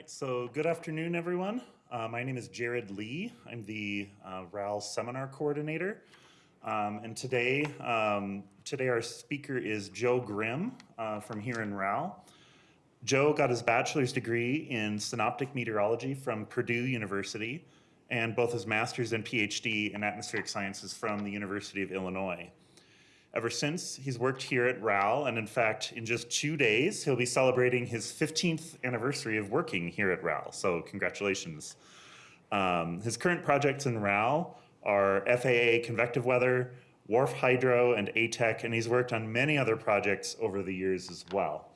right, so good afternoon, everyone. Uh, my name is Jared Lee. I'm the uh, RAL seminar coordinator. Um, and today, um, today our speaker is Joe Grimm uh, from here in RAL. Joe got his bachelor's degree in synoptic meteorology from Purdue University and both his master's and PhD in atmospheric sciences from the University of Illinois. Ever since, he's worked here at RAL, and in fact, in just two days, he'll be celebrating his 15th anniversary of working here at RAL, so congratulations. Um, his current projects in RAL are FAA convective weather, WRF-Hydro, and ATEC, and he's worked on many other projects over the years as well.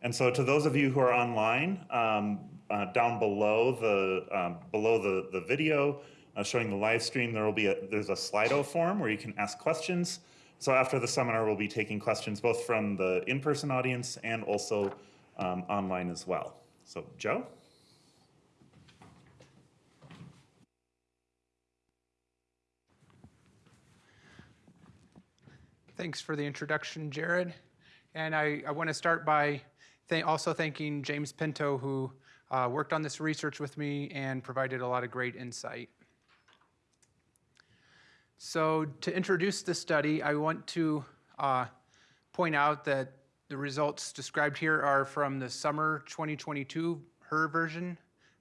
And so to those of you who are online, um, uh, down below the, um, below the, the video uh, showing the live stream, there will be a, there's a Slido form where you can ask questions. So after the seminar, we'll be taking questions both from the in-person audience and also um, online as well. So Joe? Thanks for the introduction, Jared. And I, I want to start by th also thanking James Pinto, who uh, worked on this research with me and provided a lot of great insight. So to introduce the study, I want to uh, point out that the results described here are from the summer 2022 HRRR version,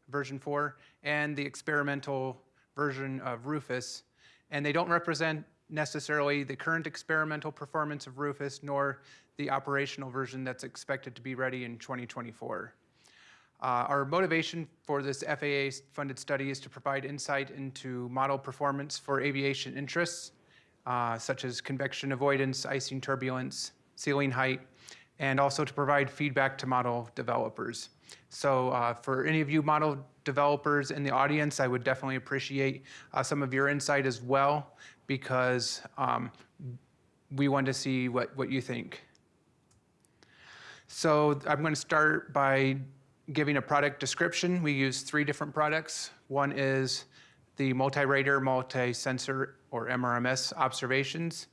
version 4, and the experimental version of Rufus. And they don't represent necessarily the current experimental performance of Rufus, nor the operational version that's expected to be ready in 2024. Uh, our motivation for this FAA-funded study is to provide insight into model performance for aviation interests, uh, such as convection avoidance, icing turbulence, ceiling height, and also to provide feedback to model developers. So uh, for any of you model developers in the audience, I would definitely appreciate uh, some of your insight as well, because um, we want to see what, what you think. So I'm going to start by giving a product description, we use three different products. One is the multi-radar, multi-sensor, or MRMS observations,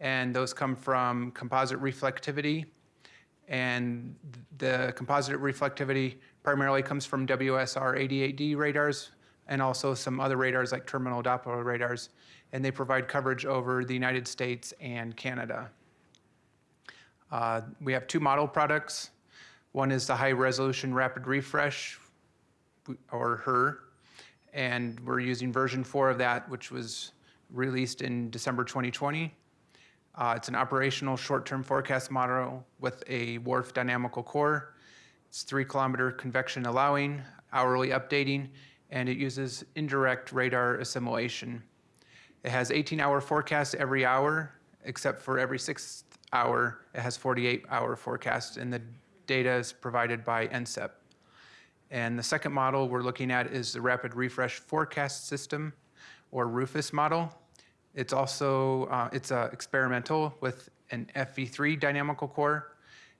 and those come from composite reflectivity. And the composite reflectivity primarily comes from WSR 88D radars and also some other radars like terminal Doppler radars, and they provide coverage over the United States and Canada. Uh, we have two model products. One is the high resolution rapid refresh, or HRRR, and we're using version four of that, which was released in December 2020. Uh, it's an operational short-term forecast model with a WRF dynamical core. It's three kilometer convection allowing, hourly updating, and it uses indirect radar assimilation. It has 18 hour forecast every hour, except for every sixth hour, it has 48 hour forecast, and the data is provided by NCEP. And the second model we're looking at is the Rapid Refresh Forecast System, or RUFUS model. It's also, uh, it's uh, experimental with an FV3 dynamical core,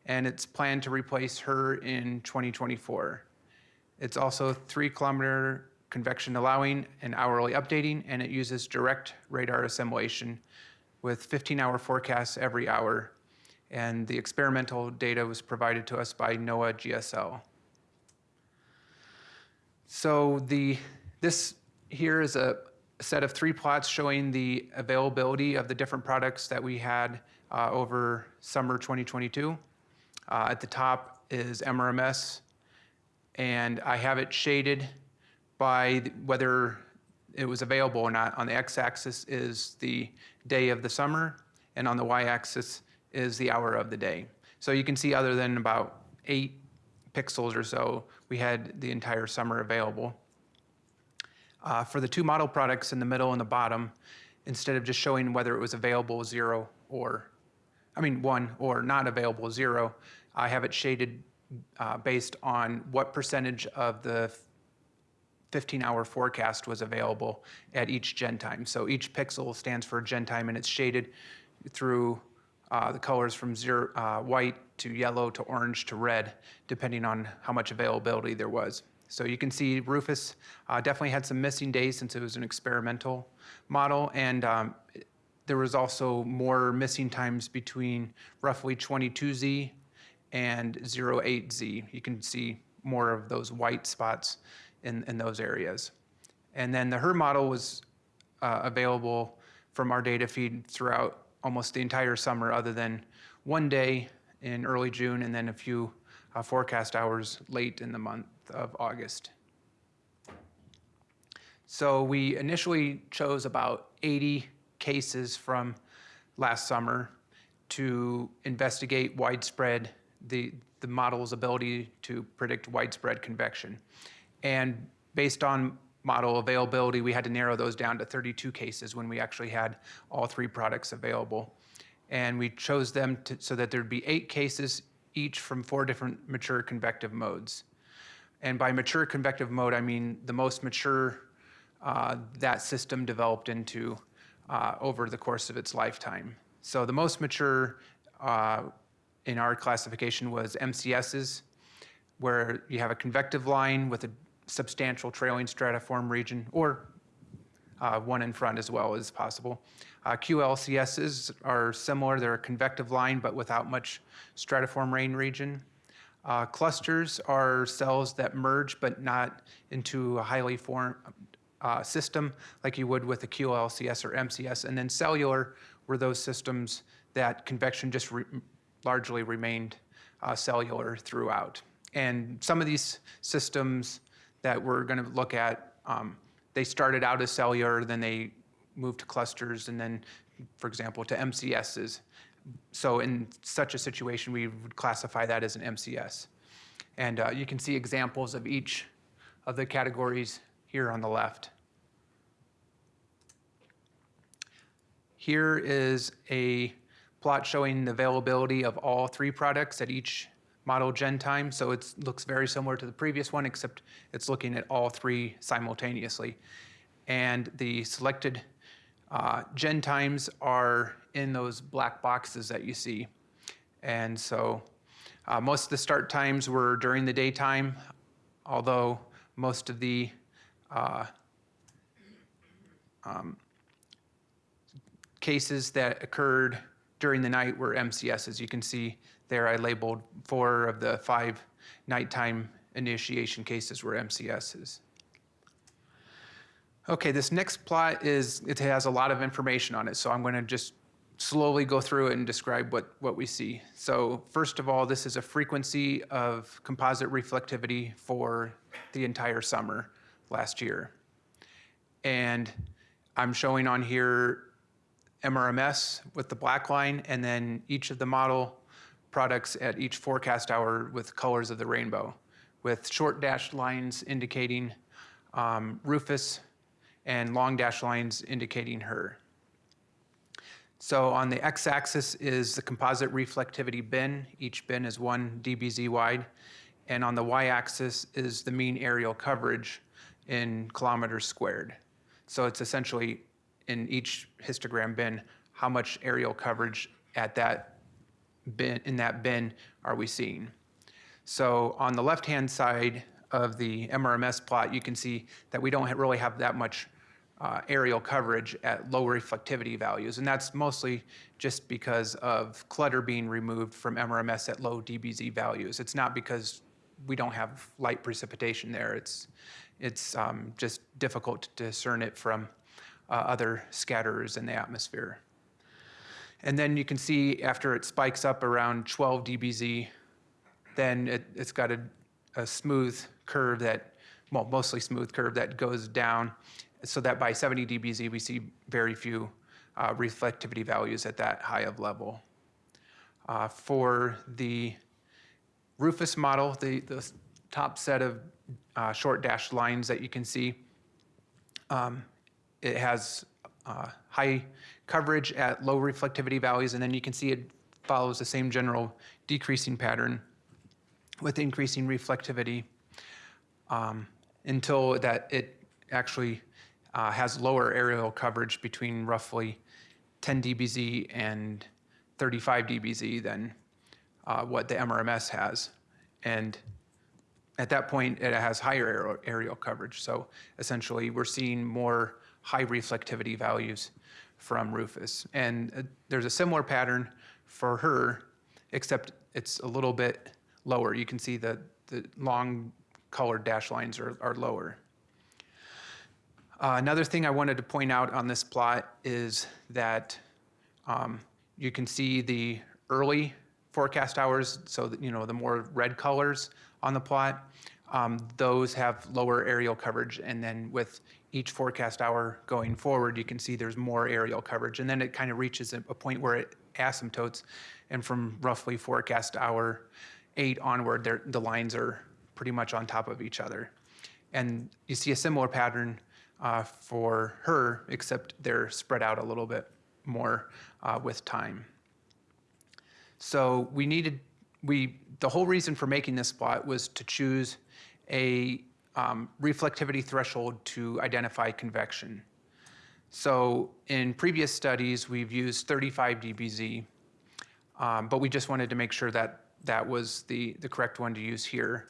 and it's planned to replace HRRR in 2024. It's also three kilometer convection allowing and hourly updating, and it uses direct radar assimilation with 15 hour forecasts every hour and the experimental data was provided to us by NOAA GSL. So the, this here is a set of three plots showing the availability of the different products that we had uh, over summer 2022. Uh, at the top is MRMS, and I have it shaded by whether it was available or not. On the x-axis is the day of the summer, and on the y-axis is the hour of the day. So you can see other than about eight pixels or so, we had the entire summer available. Uh, for the two model products in the middle and the bottom, instead of just showing whether it was available zero or, I mean one or not available zero, I have it shaded uh, based on what percentage of the 15 hour forecast was available at each gen time. So each pixel stands for gen time and it's shaded through uh, the colors from zero, uh, white to yellow to orange to red, depending on how much availability there was. So you can see Rufus uh, definitely had some missing days since it was an experimental model, and um, there was also more missing times between roughly 22Z and 08Z. You can see more of those white spots in, in those areas. And then the HRRR model was uh, available from our data feed throughout almost the entire summer, other than one day in early June and then a few uh, forecast hours late in the month of August. So we initially chose about 80 cases from last summer to investigate widespread, the, the model's ability to predict widespread convection. And based on model availability, we had to narrow those down to 32 cases when we actually had all three products available. And we chose them to, so that there'd be eight cases each from four different mature convective modes. And by mature convective mode, I mean the most mature uh, that system developed into uh, over the course of its lifetime. So the most mature uh, in our classification was MCSs, where you have a convective line with a substantial trailing stratiform region, or uh, one in front as well as possible. Uh, QLCSs are similar. They're a convective line, but without much stratiform rain region. Uh, clusters are cells that merge, but not into a highly formed uh, system like you would with a QLCS or MCS. And then cellular were those systems that convection just re largely remained uh, cellular throughout. And some of these systems that we're going to look at, um, they started out as cellular, then they moved to clusters, and then, for example, to MCSs. So in such a situation, we would classify that as an MCS. And uh, you can see examples of each of the categories here on the left. Here is a plot showing the availability of all three products at each model gen time. So it looks very similar to the previous one, except it's looking at all three simultaneously. And the selected uh, gen times are in those black boxes that you see. And so uh, most of the start times were during the daytime, although most of the uh, um, cases that occurred during the night were MCS. As you can see there, I labeled four of the five nighttime initiation cases were MCSs. Okay, this next plot is, it has a lot of information on it, so I'm going to just slowly go through it and describe what, what we see. So first of all, this is a frequency of composite reflectivity for the entire summer last year. And I'm showing on here MRMS with the black line, and then each of the model products at each forecast hour with colors of the rainbow, with short dashed lines indicating um, Rufus and long dashed lines indicating HRRR. So on the x-axis is the composite reflectivity bin. Each bin is one dBz wide. And on the y-axis is the mean aerial coverage in kilometers squared. So it's essentially in each histogram bin, how much aerial coverage at that bin, in that bin are we seeing? So on the left-hand side of the MRMS plot, you can see that we don't really have that much uh, areal coverage at low reflectivity values. And that's mostly just because of clutter being removed from MRMS at low dBz values. It's not because we don't have light precipitation there. It's, it's um, just difficult to discern it from uh, other scatterers in the atmosphere. And then you can see after it spikes up around 12 dBz, then it, has got a, a smooth curve that, well, mostly smooth curve that goes down so that by 70 dBz, we see very few uh, reflectivity values at that high of level. Uh, for the Rufus model, the, the top set of uh, short dashed lines that you can see, um, it has uh, high coverage at low reflectivity values, and then you can see it follows the same general decreasing pattern with increasing reflectivity um, until that it actually uh, has lower aerial coverage between roughly 10 dBz and 35 dBz than uh, what the MRMS has. And at that point, it has higher aerial coverage. So essentially, we're seeing more high reflectivity values from Rufus. And uh, there's a similar pattern for HRRR, except it's a little bit lower. You can see that the long colored dash lines are, are lower. Uh, Another thing I wanted to point out on this plot is that um, you can see the early forecast hours, so that, you know, the more red colors on the plot, um, those have lower aerial coverage. And then with each forecast hour going forward, you can see there's more aerial coverage. And then it kind of reaches a a point where it asymptotes. And from roughly forecast hour eight onward, the lines are pretty much on top of each other. And you see a similar pattern uh, for HRRR, except they're spread out a little bit more uh, with time. So we needed, we, the whole reason for making this plot was to choose a um, reflectivity threshold to identify convection. So in previous studies, we've used 35 dBz, um, but we just wanted to make sure that that was the, the correct one to use here.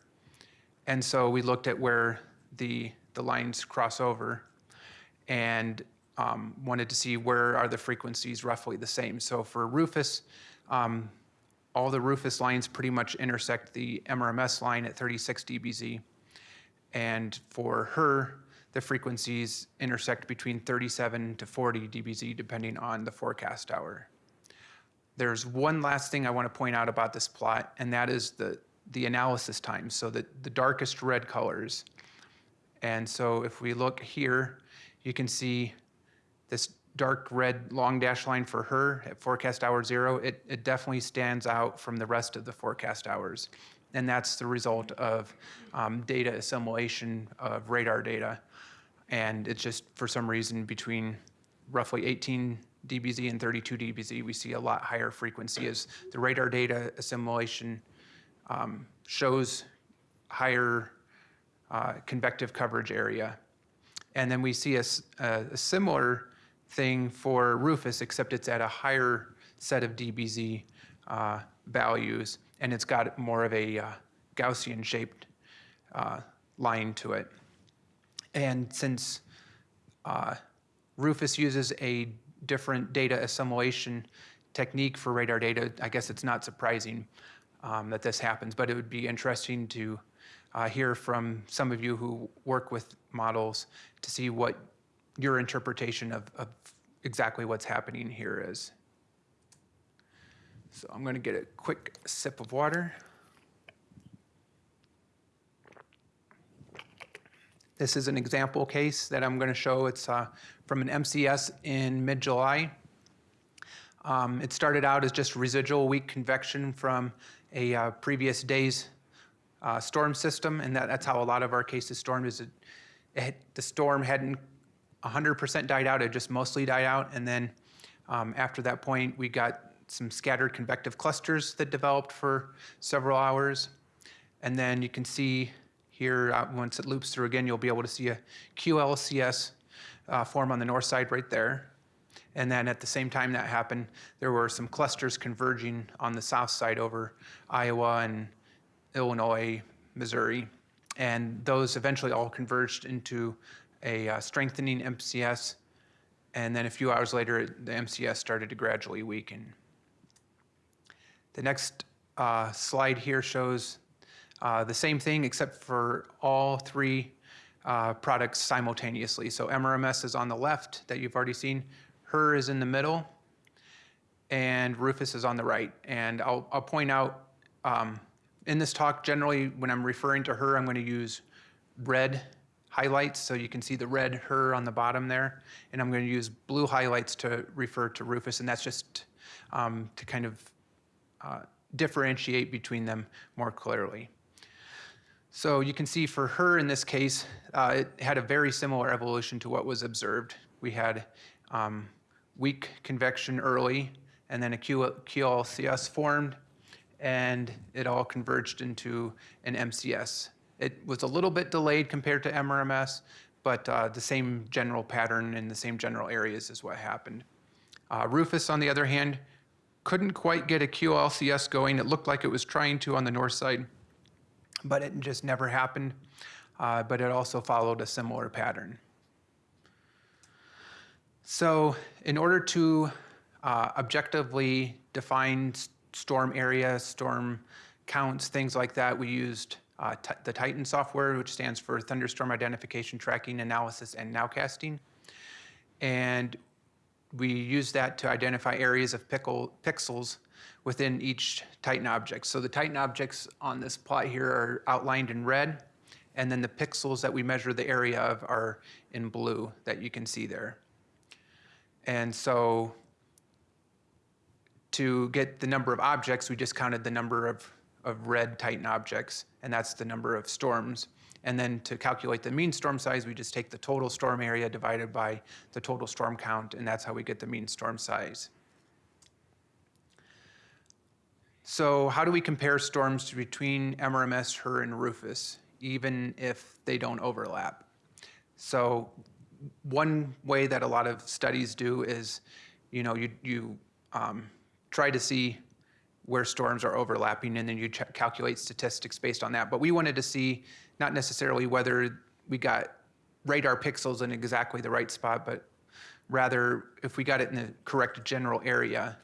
And so we looked at where the, the lines cross over and um, wanted to see where are the frequencies roughly the same. So for Rufus, um, all the Rufus lines pretty much intersect the MRMS line at 36 dBz. And for HRRR, the frequencies intersect between 37 to 40 dBz depending on the forecast hour. There's one last thing I want to point out about this plot, and that is the, the analysis time. So the, the darkest red colors. And so if we look here, you can see this dark red long dash line for HRRR at forecast hour zero. It, it definitely stands out from the rest of the forecast hours. And that's the result of um, data assimilation of radar data. And it's just for some reason between roughly 18 dBz and 32 dBz, we see a lot higher frequency as the radar data assimilation um, shows higher uh, convective coverage area. And then we see a similar thing for Rufus, except it's at a higher set of dBz uh, values, and it's got more of a uh, Gaussian-shaped uh, line to it. And since uh, Rufus uses a different data assimilation technique for radar data, I guess it's not surprising um, that this happens, but it would be interesting to uh, hear from some of you who work with models to see what your interpretation of, of exactly what's happening here is. So I'm going to get a quick sip of water. This is an example case that I'm going to show. It's uh, from an MCS in mid-July. Um, It started out as just residual weak convection from a uh, previous day's uh, storm system, and that, that's how a lot of our cases stormed, is it, it, the storm hadn't 100% died out, it just mostly died out, and then um, after that point, we got some scattered convective clusters that developed for several hours. And then you can see here, uh, once it loops through again, you'll be able to see a QLCS uh, form on the north side right there. And then at the same time that happened, there were some clusters converging on the south side over Iowa and Illinois, Missouri. And those eventually all converged into a uh, strengthening MCS. And then a few hours later, the MCS started to gradually weaken. The next uh, slide here shows uh, the same thing except for all three uh, products simultaneously. So MRMS is on the left that you've already seen, HRRR is in the middle, and Rufus is on the right. And I'll, I'll point out um, in this talk, generally, when I'm referring to HRRR, I'm going to use red highlights, so you can see the red HRRR on the bottom there. And I'm going to use blue highlights to refer to Rufus, and that's just um, to kind of uh, differentiate between them more clearly. So you can see for HRRR in this case, uh, it had a very similar evolution to what was observed. We had um, weak convection early, and then a QLCS formed, and it all converged into an MCS. It was a little bit delayed compared to MRMS, but uh, the same general pattern in the same general areas is what happened. Uh, Rufus, on the other hand, couldn't quite get a QLCS going. It looked like it was trying to on the north side, but it just never happened. Uh, but it also followed a similar pattern. So, in order to uh, objectively define storm area, storm counts, things like that, we used uh, the Titan software, which stands for Thunderstorm Identification Tracking Analysis and Nowcasting. And we use that to identify areas of pickle, pixels within each Titan object. So the Titan objects on this plot here are outlined in red, and then the pixels that we measure the area of are in blue that you can see there. And so to get the number of objects, we just counted the number of, of red Titan objects, and that's the number of storms. And then to calculate the mean storm size, we just take the total storm area divided by the total storm count, and that's how we get the mean storm size. So how do we compare storms between MRMS, HRRR, and Rufus, even if they don't overlap? So one way that a lot of studies do is, you know, you, you um, try to see where storms are overlapping and then you calculate statistics based on that. But we wanted to see not necessarily whether we got radar pixels in exactly the right spot, but rather if we got it in the correct general area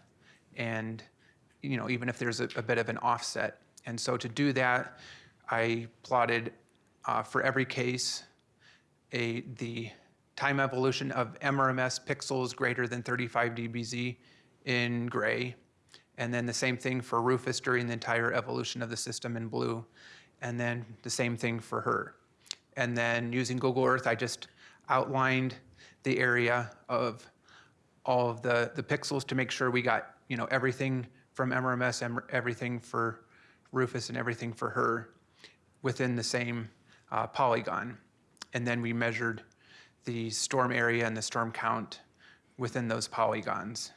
and, you know, even if there's a, a bit of an offset. And so to do that, I plotted uh, for every case a, the time evolution of MRMS pixels greater than 35 dBz in gray. And then the same thing for Rufus during the entire evolution of the system in blue. And then the same thing for HRRR. And then using Google Earth, I just outlined the area of all of the, the pixels to make sure we got, you know, everything from MRMS, everything for Rufus and everything for HRRR within the same uh, polygon. And then we measured the storm area and the storm count within those polygons.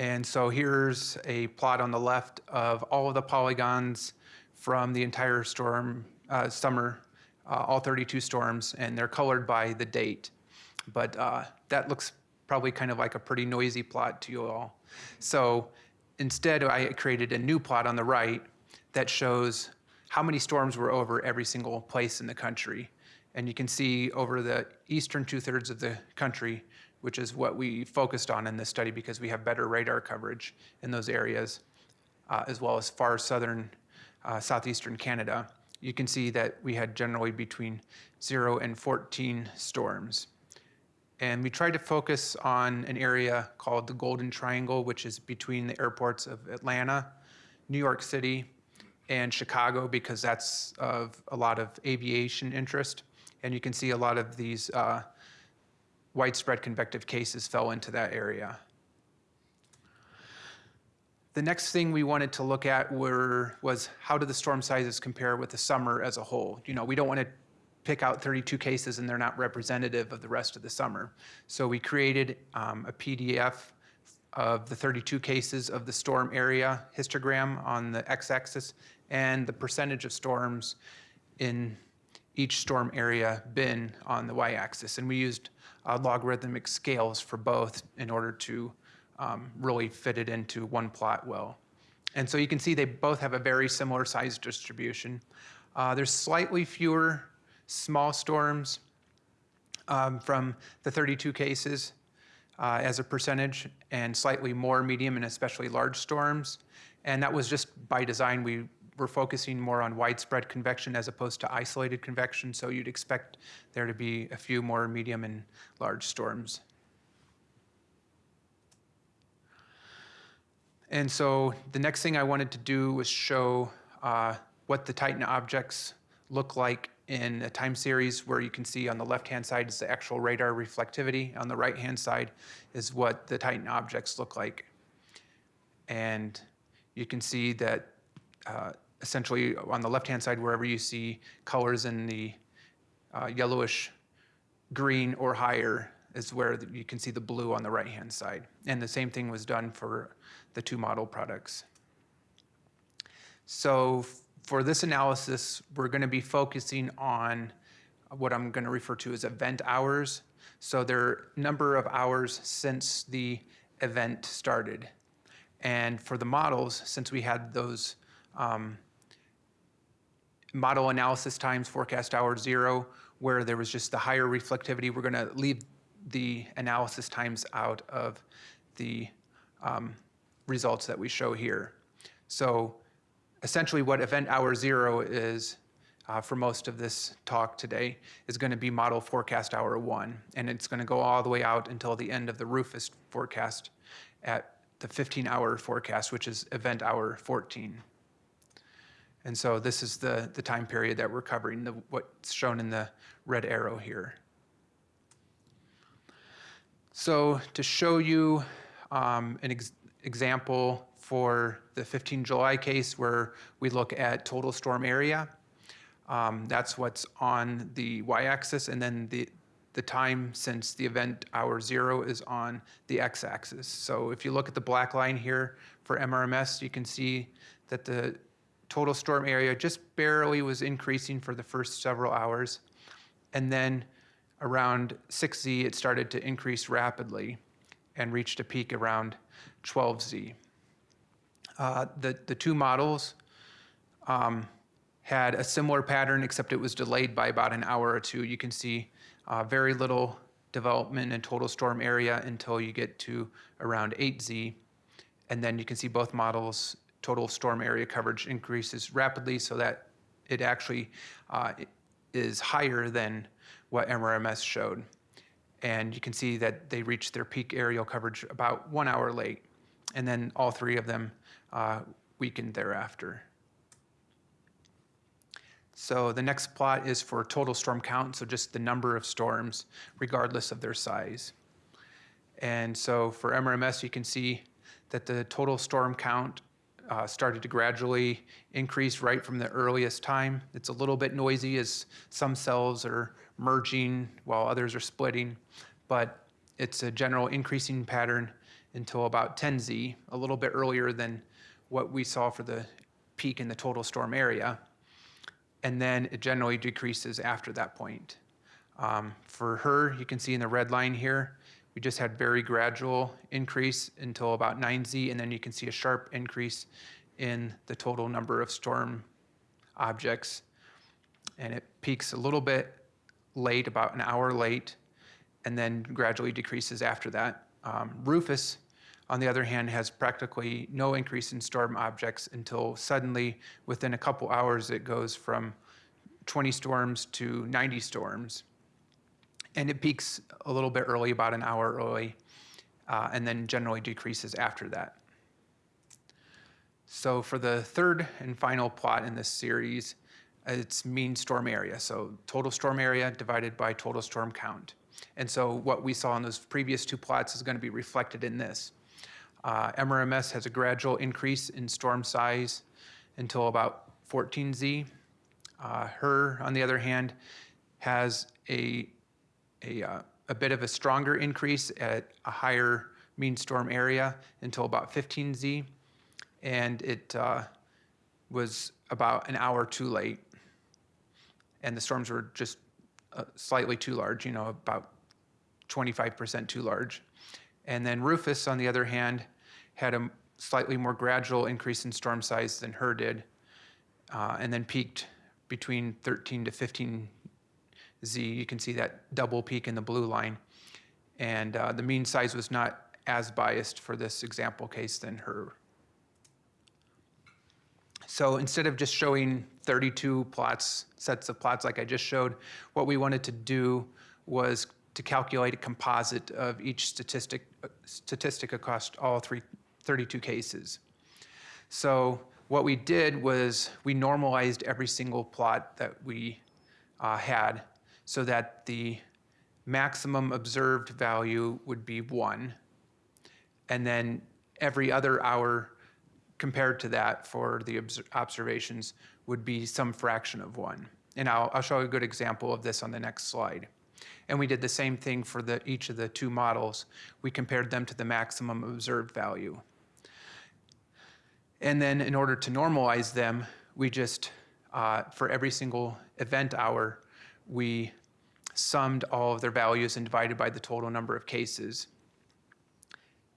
And so here's a plot on the left of all of the polygons from the entire storm, uh, summer, uh, all 32 storms, and they're colored by the date. But uh, that looks probably kind of like a pretty noisy plot to you all. So instead, I created a new plot on the right that shows how many storms were over every single place in the country. And you can see over the eastern two thirds of the country, which is what we focused on in this study because we have better radar coverage in those areas, uh, as well as far southern, uh, southeastern Canada. You can see that we had generally between zero and 14 storms. And we tried to focus on an area called the Golden Triangle, which is between the airports of Atlanta, New York City, and Chicago, because that's of a lot of aviation interest. And you can see a lot of these uh, widespread convective cases fell into that area. The next thing we wanted to look at were, was how do the storm sizes compare with the summer as a whole? You know, we don't want to pick out 32 cases and they're not representative of the rest of the summer. So we created um, a PDF of the 32 cases of the storm area histogram on the x-axis and the percentage of storms in each storm area bin on the y-axis. And we used uh, logarithmic scales for both in order to um, really fit it into one plot well. And so you can see they both have a very similar size distribution. Uh, there's slightly fewer small storms um, from the 32 cases uh, as a percentage, and slightly more medium and especially large storms. And that was just by design. We were focusing more on widespread convection as opposed to isolated convection, so you'd expect there to be a few more medium and large storms. And so the next thing I wanted to do was show uh, what the Titan objects look like in a time series where you can see on the left-hand side is the actual radar reflectivity. On the right-hand side is what the Titan objects look like. And you can see that uh, essentially on the left-hand side, wherever you see colors in the uh, yellowish green or higher is where you can see the blue on the right-hand side. And the same thing was done for the two model products. So for this analysis, we're going to be focusing on what I'm going to refer to as event hours. So there are number of hours since the event started. And for the models, since we had those um, model analysis times, forecast hour zero, where there was just the higher reflectivity, we're going to leave the analysis times out of the um, results that we show here. So essentially what event hour zero is uh, for most of this talk today is going to be model forecast hour one. And it's going to go all the way out until the end of the Rufus forecast at the 15 hour forecast, which is event hour 14. And so this is the, the time period that we're covering, the, what's shown in the red arrow here. So to show you um, an ex- example for the 15 July case where we look at total storm area, um, that's what's on the y-axis, and then the, the time since the event hour zero is on the x-axis. So if you look at the black line here for MRMS, you can see that the total storm area just barely was increasing for the first several hours. And then around 6Z, it started to increase rapidly and reached a peak around 12Z. Uh, the, the two models um, had a similar pattern, except it was delayed by about an hour or two. You can see uh, very little development in total storm area until you get to around 8Z. And then you can see both models, total storm area coverage increases rapidly so that it actually uh, is higher than what MRMS showed. And you can see that they reached their peak aerial coverage about one hour late. And then all three of them uh, weakened thereafter. So the next plot is for total storm count, so just the number of storms, regardless of their size. And so for MRMS, you can see that the total storm count uh, started to gradually increase right from the earliest time. It's a little bit noisy as some cells are merging while others are splitting, but it's a general increasing pattern until about 10Z, a little bit earlier than what we saw for the peak in the total storm area and then it generally decreases after that point. Um, for HRRR, you can see in the red line here, we just had very gradual increase until about 9Z, and then you can see a sharp increase in the total number of storm objects. And it peaks a little bit late, about an hour late, and then gradually decreases after that. Um, Rufus, on the other hand, has practically no increase in storm objects until suddenly, within a couple hours, it goes from 20 storms to 90 storms. And it peaks a little bit early, about an hour early, uh, and then generally decreases after that. So for the third and final plot in this series, it's mean storm area. So total storm area divided by total storm count. And so what we saw in those previous two plots is going to be reflected in this. Uh, MRMS has a gradual increase in storm size until about 14Z. Uh, HRRR, on the other hand, has a, a, uh, a bit of a stronger increase at a higher mean storm area until about 15Z. And it uh, was about an hour too late. And the storms were just uh, slightly too large, you know, about 25% too large. And then Rufus, on the other hand, had a slightly more gradual increase in storm size than HRRR did, uh, and then peaked between 13 to 15 Z. You can see that double peak in the blue line. And uh, the mean size was not as biased for this example case than HRRR. So instead of just showing 32 plots, sets of plots like I just showed, what we wanted to do was to calculate a composite of each statistic, statistic across all three, 32 cases. So what we did was we normalized every single plot that we uh, had so that the maximum observed value would be one. And then every other hour compared to that for the observations would be some fraction of one. And I'll, I'll show a good example of this on the next slide. And we did the same thing for the, each of the two models. We compared them to the maximum observed value. And then in order to normalize them, we just, uh, for every single event hour, we summed all of their values and divided by the total number of cases.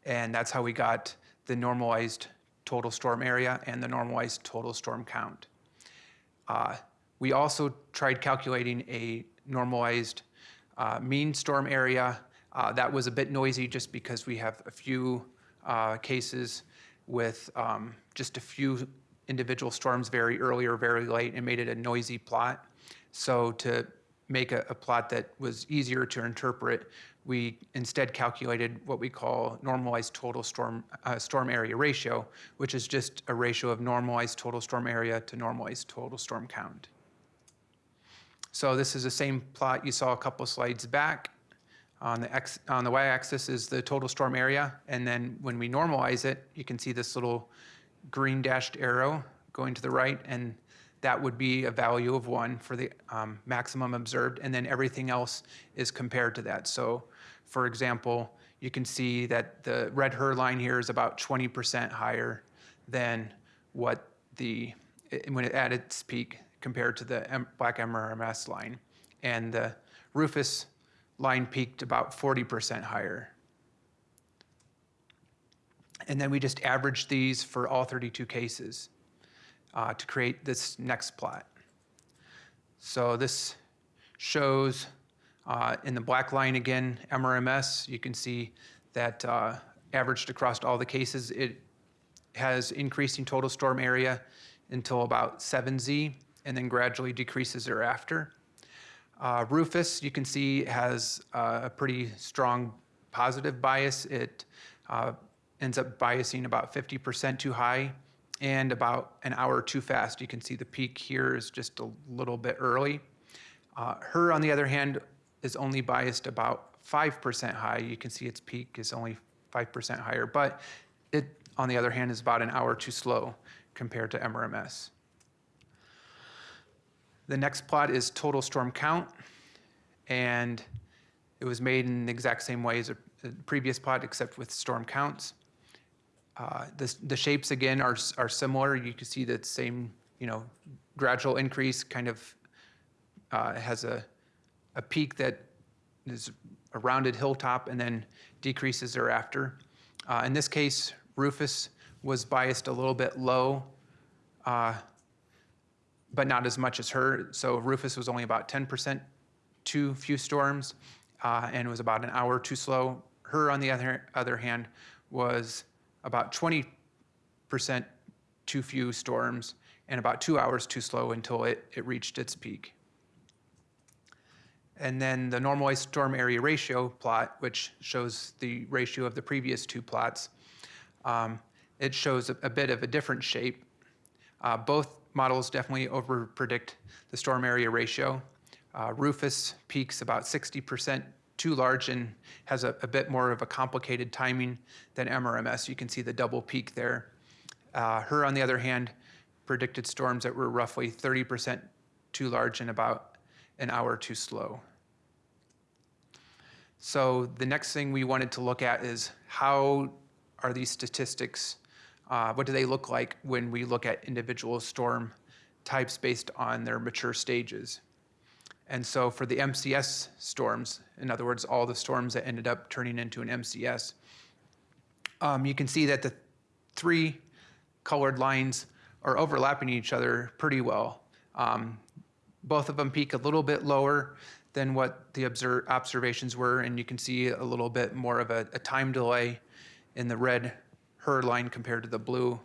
And that's how we got the normalized total storm area and the normalized total storm count. Uh, we also tried calculating a normalized uh, mean storm area. Uh, that was a bit noisy just because we have a few uh, cases with um, just a few individual storms very early or very late and made it a noisy plot. So to make a, a plot that was easier to interpret, we instead calculated what we call normalized total storm, uh, storm area ratio, which is just a ratio of normalized total storm area to normalized total storm count. So this is the same plot you saw a couple slides back. On the x, on the y-axis is the total storm area, and then when we normalize it, you can see this little green dashed arrow going to the right, and that would be a value of one for the um, maximum observed, and then everything else is compared to that. So, for example, you can see that the red HRRR line here is about 20% higher than what the, when it at its peak compared to the M- black MRMS line. And the Rufus line peaked about 40% higher. And then we just averaged these for all 32 cases uh, to create this next plot. So this shows uh, in the black line again, MRMS, you can see that uh, averaged across all the cases, it has increasing total storm area until about 7Z and then gradually decreases thereafter. Uh, Rufus, you can see, has uh, a pretty strong positive bias. It uh, ends up biasing about 50% too high and about an hour too fast. You can see the peak here is just a little bit early. Uh, HRRR, on the other hand, is only biased about 5% high. You can see its peak is only 5% higher, but it, on the other hand, is about an hour too slow compared to MRMS. The next plot is total storm count, and it was made in the exact same way as a previous plot, except with storm counts. Uh, The the shapes, again, are are similar. You can see that same, you know, gradual increase, kind of uh, has a a peak that is a rounded hilltop and then decreases thereafter. Uh, In this case, Rufus was biased a little bit low, uh, but not as much as HRRR. So Rufus was only about 10% too few storms uh, and was about an hour too slow. HRRR, on the other, other hand, was about 20% too few storms and about two hours too slow until it, it reached its peak. And then the normalized storm area ratio plot, which shows the ratio of the previous two plots, um, it shows a, a bit of a different shape. Uh, both models definitely overpredict the storm area ratio. Uh, Rufus peaks about 60% too large and has a, a bit more of a complicated timing than MRMS. You can see the double peak there. Uh, HRRR, on the other hand, predicted storms that were roughly 30% too large and about an hour too slow. So the next thing we wanted to look at is how are these statistics, uh, what do they look like when we look at individual storm types based on their mature stages? And so for the MCS storms, in other words, all the storms that ended up turning into an MCS, um, you can see that the three colored lines are overlapping each other pretty well. Um, both of them peak a little bit lower than what the obser- observations were, and you can see a little bit more of a, a time delay in the red HRRR line compared to the blue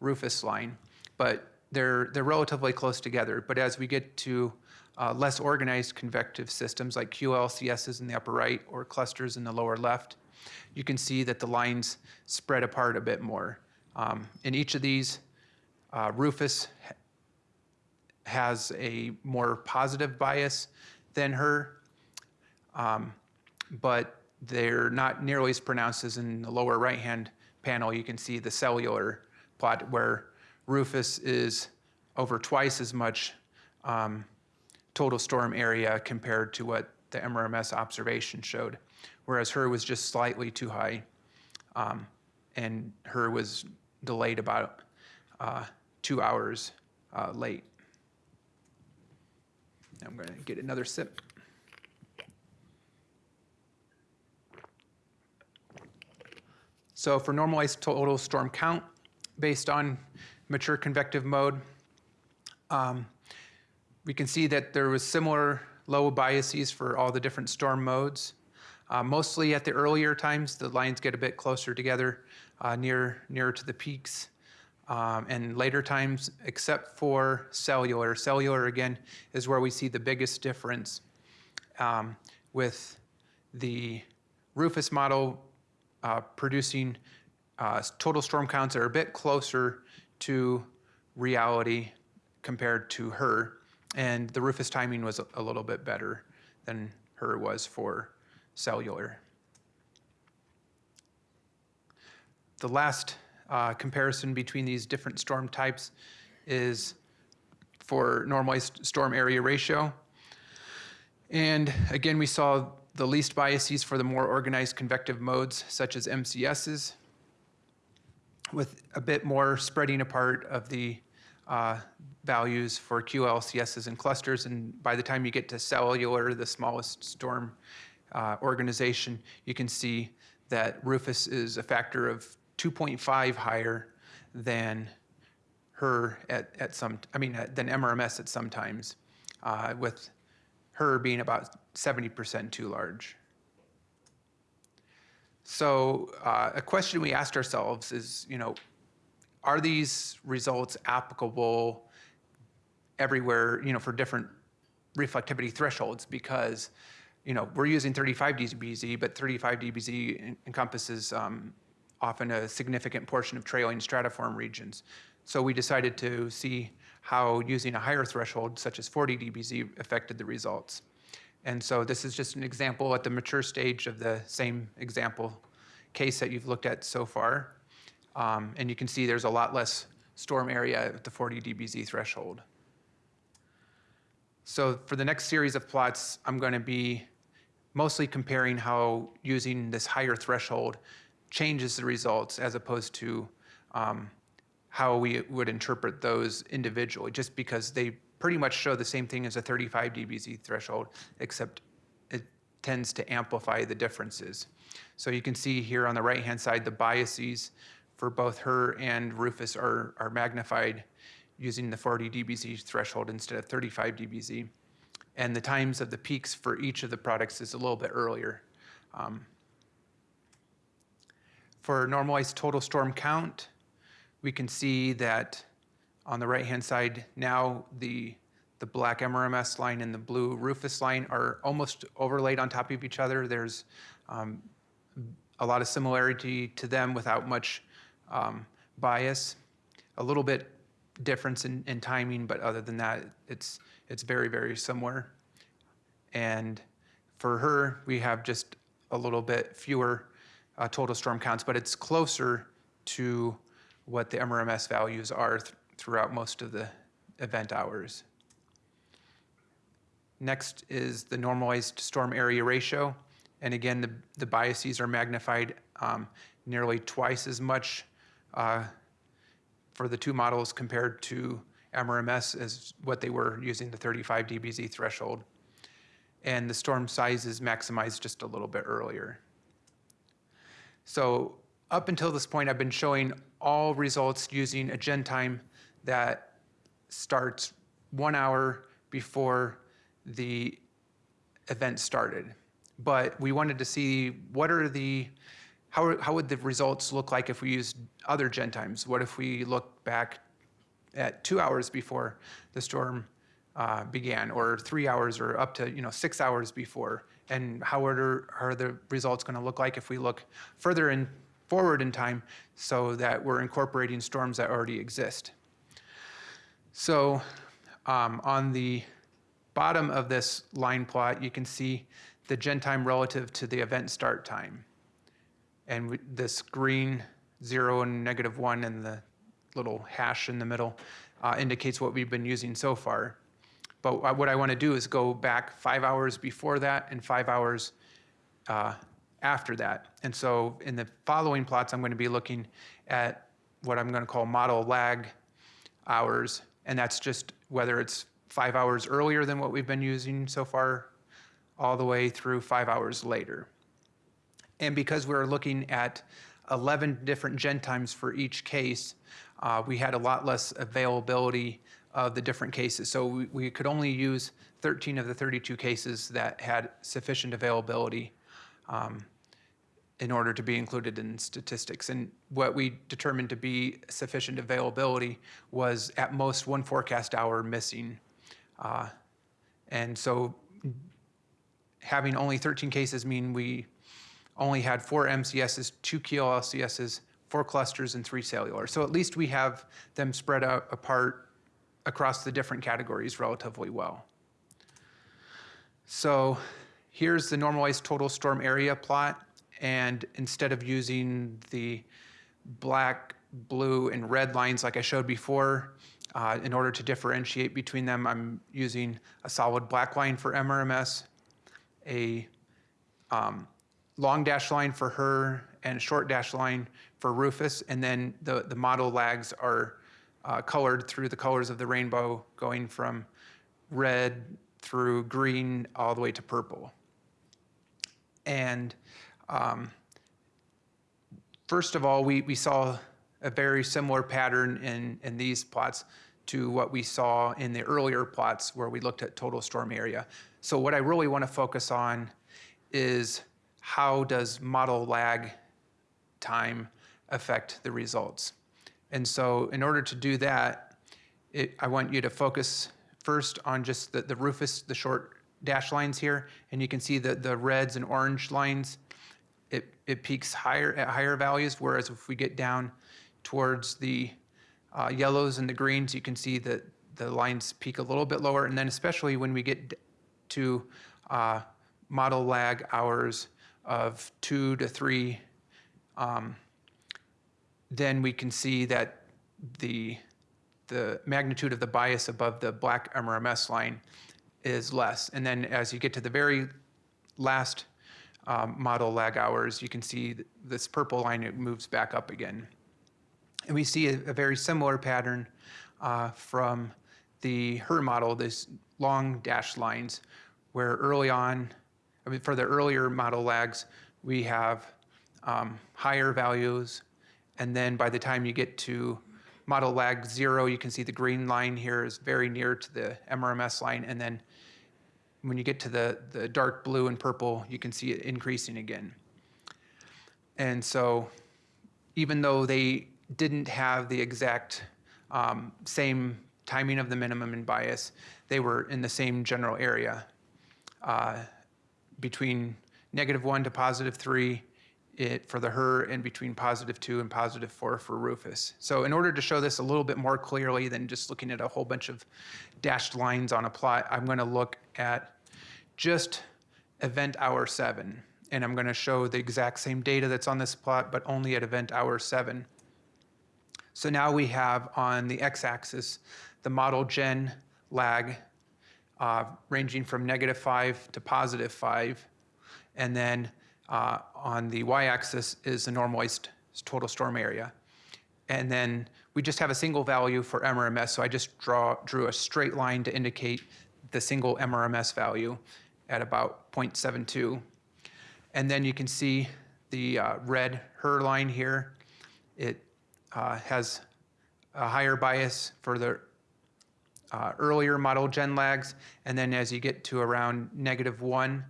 Rufus line. But they're, they're relatively close together. But as we get to uh, less organized convective systems like QLCSs in the upper right or clusters in the lower left, you can see that the lines spread apart a bit more. Um, in each of these, uh, Rufus ha- has a more positive bias than HRRR, um, but they're not nearly as pronounced as in the lower right-hand panel. You can see the cellular plot where Rufus is over twice as much um, total storm area compared to what the MRMS observation showed, whereas HRRR was just slightly too high, um, and HRRR was delayed about uh, two hours uh, late. I'm going to get another sip. So for normalized total storm count, based on mature convective mode, um, we can see that there was similar low biases for all the different storm modes. Uh, mostly at the earlier times, the lines get a bit closer together, uh, near nearer to the peaks. um, and later times, except for cellular. Cellular, again, is where we see the biggest difference um, with the Rufus model uh, producing uh, total storm counts that are a bit closer to reality compared to HRRR. And the RRFS timing was a- little bit better than HRRR was for cellular. The last uh, comparison between these different storm types is for normalized storm area ratio. And again, we saw the least biases for the more organized convective modes, such as MCSs, with a bit more spreading apart of the uh, values for QLCSs and clusters. And by the time you get to cellular, the smallest storm uh, organization, you can see that RRFS is a factor of 2.5 higher than HRRR at, at some, I mean, than MRMS at some times, uh, with HRRR being about 70% too large. So uh, a question we asked ourselves is, you know, are these results applicable everywhere, you know, for different reflectivity thresholds? Because, you know, we're using 35 dBz, but 35 dBz en- encompasses um, often a significant portion of trailing stratiform regions. So we decided to see how using a higher threshold, such as 40 dBz, affected the results. And so this is just an example at the mature stage of the same example case that you've looked at so far. Um, and you can see there's a lot less storm area at the 40 dBz threshold. So for the next series of plots, I'm going to be mostly comparing how using this higher threshold changes the results as opposed to um, how we would interpret those individually, just because they pretty much show the same thing as a 35 dBz threshold, except it tends to amplify the differences. So you can see here on the right-hand side, the biases for both HRRR and RRFS are, are magnified using the 40 dBz threshold instead of 35 dBz. And the times of the peaks for each of the products is a little bit earlier. Um, for normalized total storm count, we can see that on the right-hand side now, the, the black MRMS line and the blue RRFS line are almost overlaid on top of each other. There's um, a lot of similarity to them without much um, bias. A little bit difference in, in timing, but other than that, it's, it's very, very similar. And for HRRR, we have just a little bit fewer uh, total storm counts, but it's closer to what the MRMS values are th- throughout most of the event hours. Next is the normalized storm area ratio. And again, the, the biases are magnified um, nearly twice as much uh, for the two models compared to MRMS as what they were using the 35 dBz threshold. And the storm size is maximized just a little bit earlier. So up until this point, I've been showing all results using a gen time that starts one hour before the event started. But we wanted to see what are the, how, how would the results look like if we used other gen times? What if we look back at two hours before the storm uh, began, or three hours, or up to you know six hours before? And how are, are the results going to look like if we look further in forward in time, so that we're incorporating storms that already exist? So um, on the bottom of this line plot, you can see the gen time relative to the event start time. And this green zero and negative one and the little hash in the middle uh, indicates what we've been using so far. But what I want to do is go back five hours before that and five hours uh, after that. And so in the following plots, I'm going to be looking at what I'm going to call model lag hours, and that's just whether it's five hours earlier than what we've been using so far, all the way through five hours later. And because we're looking at 11 different gen times for each case, uh, we had a lot less availability of the different cases. So we, we could only use 13 of the 32 cases that had sufficient availability. Um, in order to be included in statistics. And what we determined to be sufficient availability was at most one forecast hour missing. Uh, And so having only 13 cases mean we only had four MCSs, two QLCSs, four clusters, and three cellular. So at least we have them spread out apart across the different categories relatively well. So here's the normalized total storm area plot. And instead of using the black, blue, and red lines like I showed before, uh, in order to differentiate between them, I'm using a solid black line for MRMS, a um, long dash line for HRRR, and short dash line for RRFS. And then the, the model lags are uh, colored through the colors of the rainbow, going from red through green all the way to purple. And um, first of all, we, we saw a very similar pattern in, in these plots to what we saw in the earlier plots where we looked at total storm area. So what I really want to focus on is how does model lag time affect the results? And so in order to do that, it, I want you to focus first on just the, the RRFS, the short dash lines here, and you can see that the reds and orange lines, it, it peaks higher at higher values, whereas if we get down towards the uh, yellows and the greens, you can see that the lines peak a little bit lower, and then especially when we get to uh, model lag hours of two to three um, then we can see that the, the magnitude of the bias above the black MRMS line is less. And then as you get to the very last um, model lag hours, you can see th- this purple line, it moves back up again. And we see a, a very similar pattern uh, from the HRRR model, this long dashed lines, where early on, I mean, for the earlier model lags, we have um, higher values. And then by the time you get to model lag zero, you can see the green line here is very near to the MRMS line. And then when you get to the, the dark blue and purple, you can see it increasing again. And so even though they didn't have the exact um, same timing of the minimum and bias, they were in the same general area uh, between negative one to positive three it, for the HRRR and between positive two and positive four for RRFS. So in order to show this a little bit more clearly than just looking at a whole bunch of dashed lines on a plot, I'm going to look at just event hour seven. And I'm going to show the exact same data that's on this plot, but only at event hour seven. So now we have on the x-axis the model gen lag uh, ranging from negative five to positive five. And then uh, on the y-axis is the normalized total storm area. And then we just have a single value for MRMS, so I just draw, drew a straight line to indicate the single MRMS value at about 0.72. And then you can see the uh, red HRRR line here. It uh, has a higher bias for the uh, earlier model gen lags, and then as you get to around negative one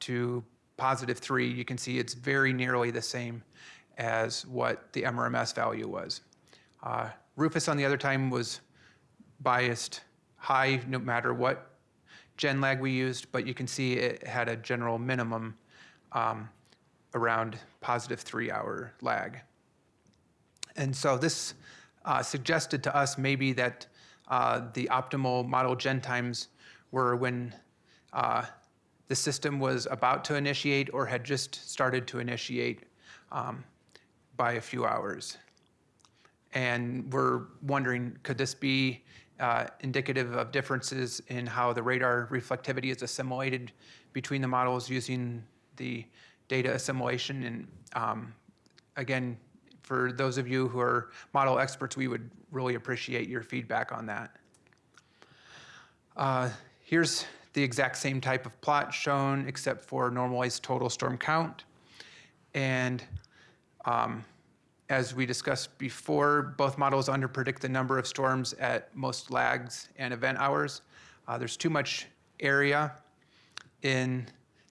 to positive three, you can see it's very nearly the same as what the MRMS value was. Uh, RRFS, on the other time, was biased high no matter what gen lag we used, but you can see it had a general minimum um, around positive three hour lag. And so this uh, suggested to us maybe that uh, the optimal model gen times were when uh, the system was about to initiate or had just started to initiate um, by a few hours. And we're wondering, could this be uh, indicative of differences in how the radar reflectivity is assimilated between the models using the data assimilation? And um, again, for those of you who are model experts, we would really appreciate your feedback on that. Uh, here's the exact same type of plot shown except for normalized total storm count. And um, as we discussed before, both models underpredict the number of storms at most lags and event hours. Uh, there's too much area in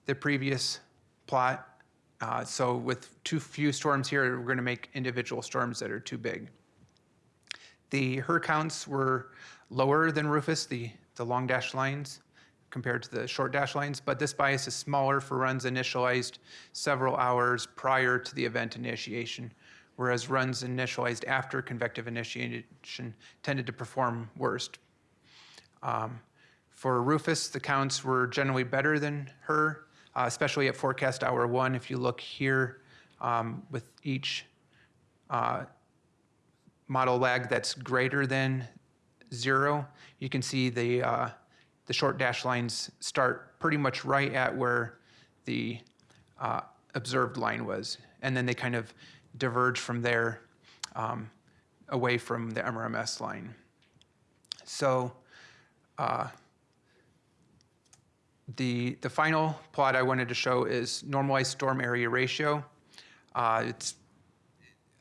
the previous plot Uh, So with too few storms here, we're going to make individual storms that are too big. The HRRR counts were lower than RRFS, the, the long dash lines, compared to the short dash lines, but this bias is smaller for runs initialized several hours prior to the event initiation, whereas runs initialized after convective initiation tended to perform worst. Um, For RRFS, the counts were generally better than HRRR, uh, especially at forecast hour one. If you look here um, with each uh, model lag that's greater than zero, you can see the, uh, the short dash lines start pretty much right at where the uh, observed line was. And then they kind of diverge from there um, away from the MRMS line. So uh, the, the final plot I wanted to show is normalized storm area ratio. Uh, It's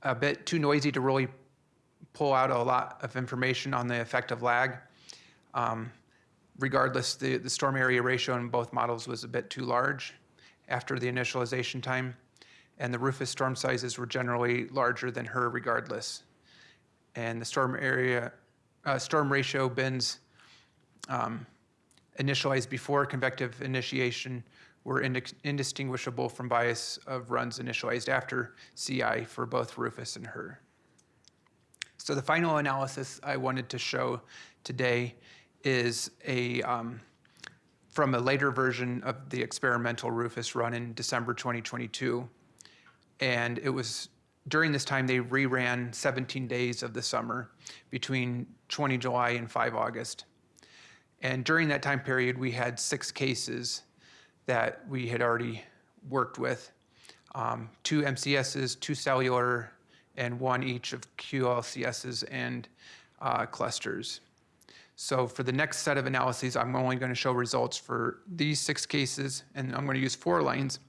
a bit too noisy to really pull out a lot of information on the effect of lag. Um, Regardless, the, the storm area ratio in both models was a bit too large after the initialization time, and the RRFS storm sizes were generally larger than HRRR regardless. And the storm area, uh, storm ratio bins um, initialized before convective initiation were indi- indistinguishable from bias of runs initialized after CI for both RRFS and HRRR. So the final analysis I wanted to show today is a, um, from a later version of the experimental RRFS run in December 2022. And it was during this time they reran 17 days of the summer between 20 July and 5 August. And during that time period, we had six cases that we had already worked with um, two MCSs, two cellular, and one each of QLCSs and uh, clusters. So for the next set of analyses, I'm only going to show results for these six cases, and I'm going to use four lines.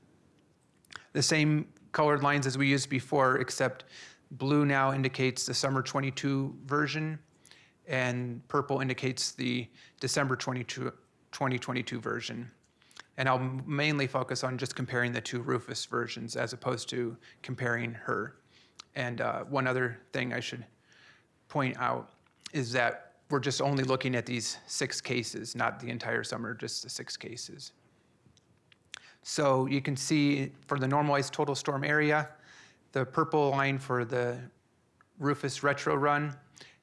The same colored lines as we used before, except blue now indicates the summer 22 version, and purple indicates the December 22, 2022 version. And I'll mainly focus on just comparing the two RRFS versions as opposed to comparing HRRR. And uh, one other thing I should point out is that we're just only looking at these six cases, not the entire summer, just the six cases. So you can see for the normalized total storm area, the purple line for the RRFS retro run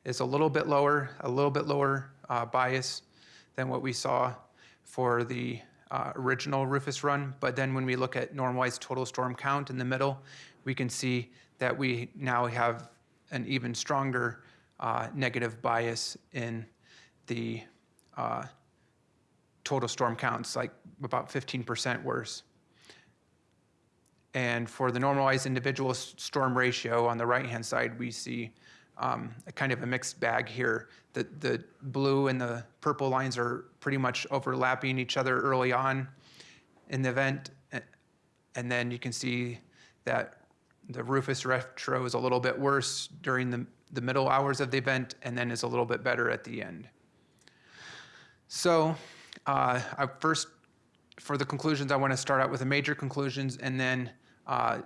is a little bit lower, a little bit lower uh, bias than what we saw for the uh, original RRFS run. But then when we look at normalized total storm count in the middle, we can see that we now have an even stronger uh, negative bias in the uh, total storm counts, like about 15% worse. And for the normalized individual storm ratio on the right-hand side, we see um, kind of a mixed bag here. The, the blue and the purple lines are pretty much overlapping each other early on in the event. And then you can see that the RRFS retro is a little bit worse during the, the middle hours of the event and then is a little bit better at the end. So uh, I first, for the conclusions, I want to start out with the major conclusions and then uh,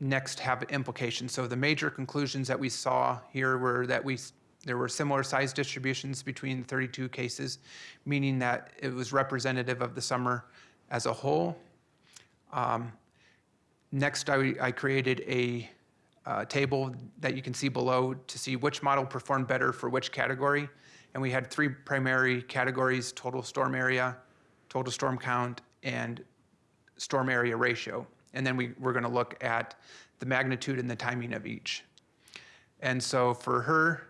next have implications. So the major conclusions that we saw here were that we there were similar size distributions between 32 cases, meaning that it was representative of the summer as a whole. Um, next, I, I created a uh, table that you can see below to see which model performed better for which category. And we had three primary categories, total storm area, total storm count, and storm area ratio. And then we, we're gonna look at the magnitude and the timing of each. And so for HRRR,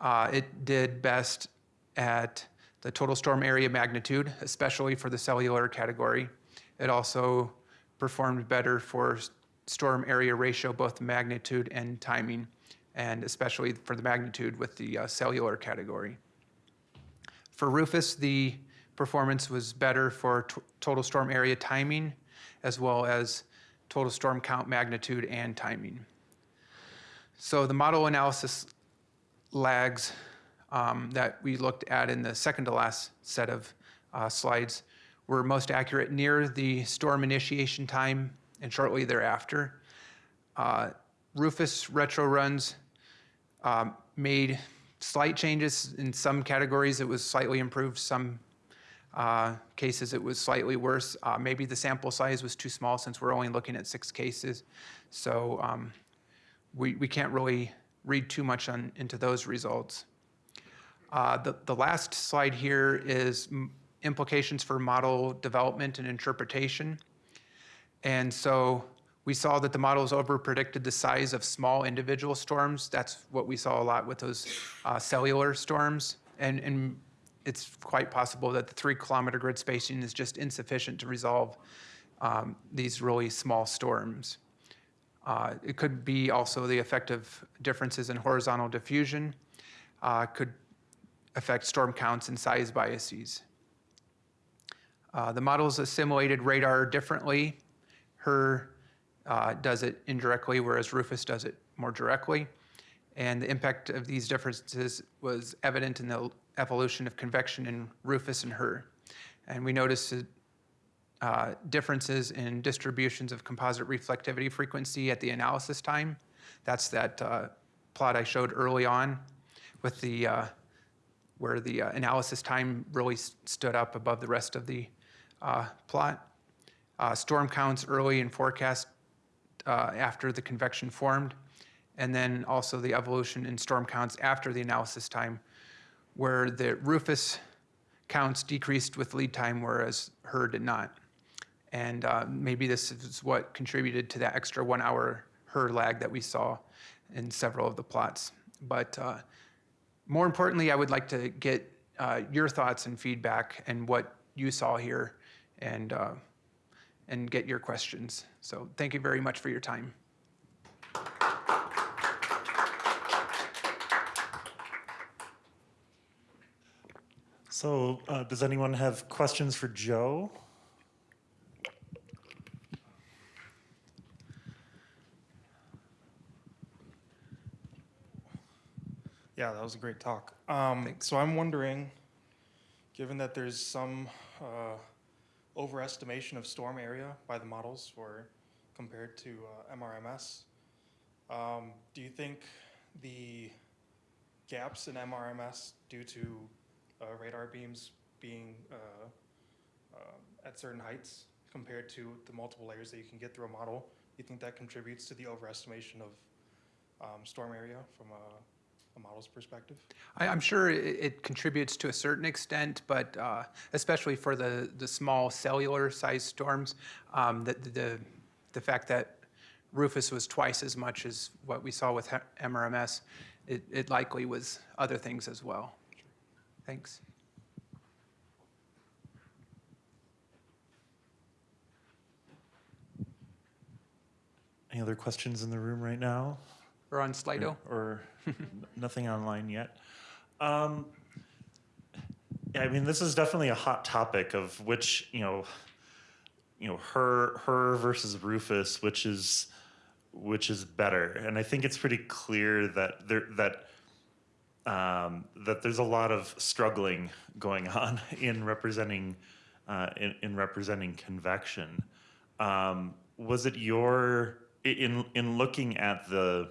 uh, it did best at the total storm area magnitude, especially for the cellular category. It also performed better for storm area ratio, both magnitude and timing, and especially for the magnitude with the uh, cellular category. For RRFS, the performance was better for total storm area timing, as well as total storm count magnitude and timing. So the model analysis lags um, that we looked at in the second to last set of uh, slides were most accurate near the storm initiation time and shortly thereafter. Uh, RRFS retro runs um, made slight changes. In some categories, it was slightly improved. Some uh, cases, it was slightly worse. Uh, Maybe the sample size was too small since we're only looking at six cases. So um, we we can't really read too much on into those results. Uh, The the last slide here is implications for model development and interpretation. And so we saw that the models over-predicted the size of small individual storms. That's what we saw a lot with those uh, cellular storms. And, and it's quite possible that the three-kilometer grid spacing is just insufficient to resolve um, these really small storms. Uh, It could be also the effect of differences in horizontal diffusion, uh, could affect storm counts and size biases. Uh, The models assimilated radar differently. HRRR uh, does it indirectly, whereas RRFS does it more directly. And the impact of these differences was evident in the evolution of convection in RRFS and HRRR. And we noticed uh, differences in distributions of composite reflectivity frequency at the analysis time. That's that uh, plot I showed early on with the, uh, where the uh, analysis time really stood up above the rest of the uh, plot. Uh, Storm counts early in forecast after the convection formed, and then also the evolution in storm counts after the analysis time, where the RRFS counts decreased with lead time, whereas HRRR did not. And uh, maybe this is what contributed to that extra one hour HRRR lag that we saw in several of the plots. But uh, more importantly, I would like to get uh, your thoughts and feedback and what you saw here and, uh, and get your questions. So thank you very much for your time. So, uh, does anyone have questions for Joe? Yeah, that was a great talk. Um, so I'm wondering, given that there's some uh, overestimation of storm area by the models for compared to uh, MRMS, um, do you think the gaps in MRMS due to uh, radar beams being uh, uh, at certain heights compared to the multiple layers that you can get through a model, you think that contributes to the overestimation of um, storm area from a, a model's perspective? I, I'm sure it, it contributes to a certain extent, but uh, especially for the, the small cellular sized storms, um, the, the, the fact that RRFS was twice as much as what we saw with MRMS, it, it likely was other things as well. Thanks. Any other questions in the room right now? We're on Slido. Or n- nothing online yet? Um, yeah, I mean, this is definitely a hot topic of which, you know, you know, HRRR, HRRR versus RRFS, which is, which is better. And I think it's pretty clear that there, that, um, that there's a lot of struggling going on in representing, uh, in, in representing convection. Um, was it your, in, in looking at the,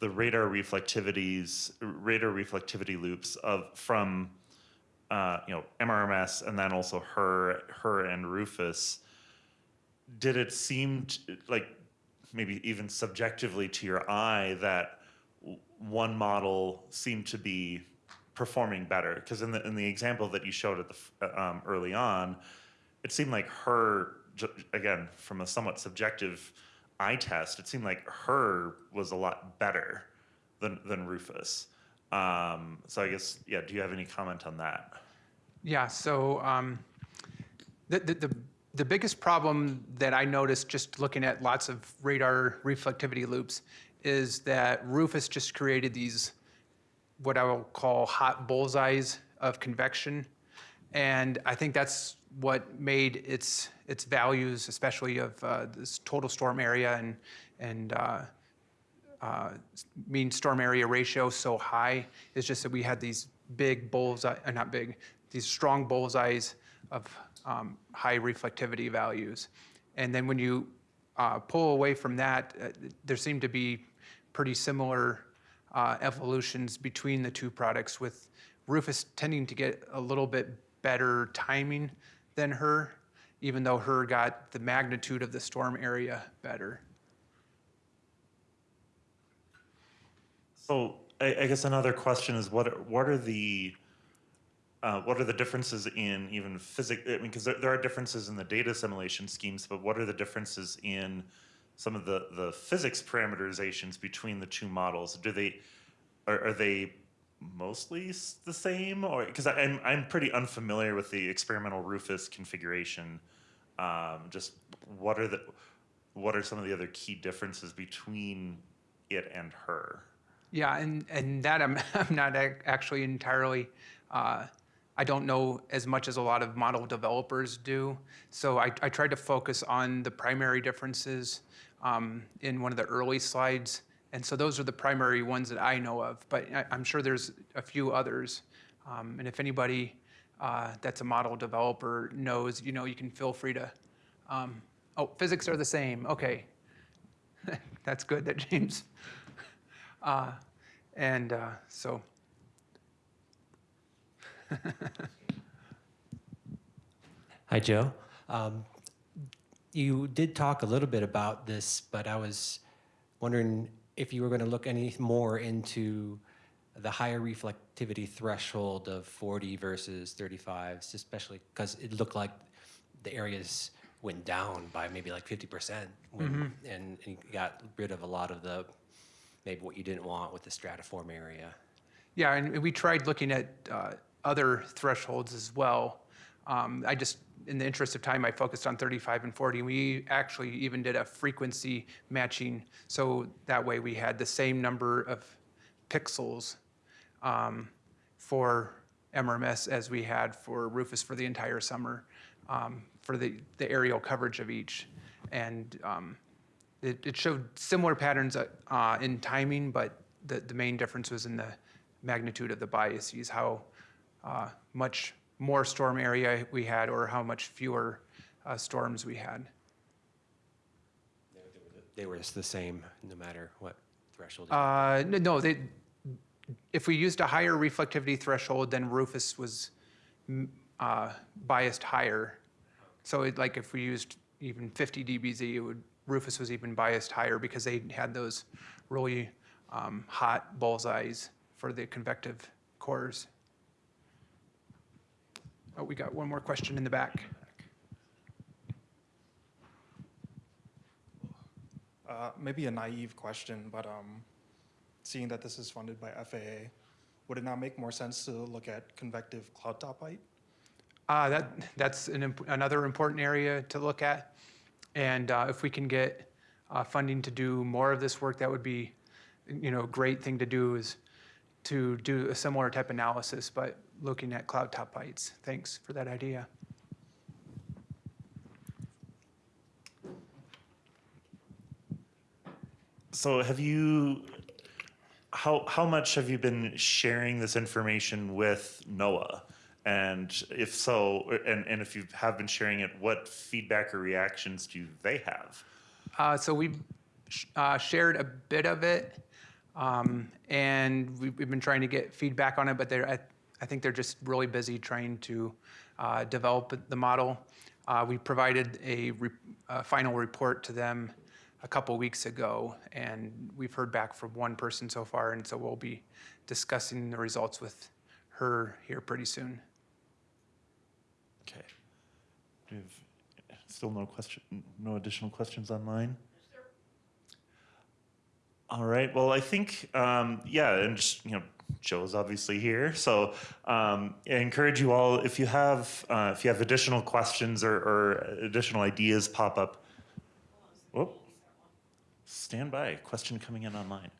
the radar reflectivities, radar reflectivity loops of from, uh, you know, MRMS and then also HRRR, HRRR and RRFS. Did it seem t- like maybe even subjectively to your eye that one model seemed to be performing better? Because in the in the example that you showed at the uh, um, early on, it seemed like HRRR again from a somewhat subjective eye test, it seemed like HRRR was a lot better than than RRFS. Um, so I guess yeah. Do you have any comment on that? Yeah, so um, the, the, the, the biggest problem that I noticed just looking at lots of radar reflectivity loops is that RRFS just created these, what I will call hot bullseyes of convection. And I think that's what made its, its values, especially of uh, this total storm area and, and uh, uh, mean storm area ratio so high is just that we had these big bullseye, uh, not big, these strong bullseyes of um, high reflectivity values. And then when you uh, pull away from that, uh, there seem to be pretty similar uh, evolutions between the two products, with RRFS tending to get a little bit better timing than HRRR, even though HRRR got the magnitude of the storm area better. So I, I guess another question is what, what are the, uh, what are the differences in even physics? I mean, because there, there are differences in the data assimilation schemes, but what are the differences in some of the, the physics parameterizations between the two models? Do they, are, are they mostly the same or, because I'm, I'm pretty unfamiliar with the experimental RRFS configuration. Um, just what are the, what are some of the other key differences between it and HRRR? Yeah, and, and that I'm, I'm not actually entirely, uh, I don't know as much as a lot of model developers do. So I, I tried to focus on the primary differences um, in one of the early slides. And so those are the primary ones that I know of, but I, I'm sure there's a few others. Um, and if anybody uh, that's a model developer knows, you know, you can feel free to, um, oh, physics are the same, okay. That's good that James uh, and uh, so, Hi, Joe. Um, You did talk a little bit about this, but I was wondering if you were going to look any more into the higher reflectivity threshold of 40 versus 35s, especially because it looked like the areas went down by maybe like 50% when, and, and you got rid of a lot of the, maybe what you didn't want with the stratiform area. yeah, and we tried looking at uh, other thresholds as well. Um, I just, in the interest of time, I focused on 35 and 40. We actually even did a frequency matching, so that way we had the same number of pixels um, for MRMS as we had for RRFS for the entire summer, um, for the, the aerial coverage of each. And um, it, it showed similar patterns uh, uh, in timing, but the, the main difference was in the magnitude of the biases, how uh, much more storm area we had or how much fewer uh, storms we had. They were the same no matter what threshold. Uh, no, they, if we used a higher reflectivity threshold, then RRFS was uh, biased higher. So it, like if we used even 50 dBz, it would, RRFS was even biased higher because they had those really um, hot bullseyes for the convective cores. Oh, we got one more question in the back. Uh, maybe a naive question, but um, seeing that this is funded by FAA, would it not make more sense to look at convective cloud top height? Uh, that, that's an, imp- another important area to look at. And uh, if we can get uh, funding to do more of this work, that would be, you know, a great thing to do is to do a similar type analysis, but looking at cloud top heights. Thanks for that idea. So have you, how, how much have you been sharing this information with NOAA? And if so, and, and if you have been sharing it, what feedback or reactions do they have? Uh, so we've sh- uh, shared a bit of it, um, and we've, we've been trying to get feedback on it, but they're, I, I think they're just really busy trying to uh, develop the model. Uh, we provided a, re- a final report to them a couple weeks ago, and we've heard back from one person so far, and so we'll be discussing the results with her here pretty soon. Okay. Do you have still no question, no additional questions online? All right, well, I think, um, yeah, and just, you know, Joe's obviously here, so, um, I encourage you all, if you have, uh, if you have additional questions or, or additional ideas pop up. Whoop. Stand by, question coming in online.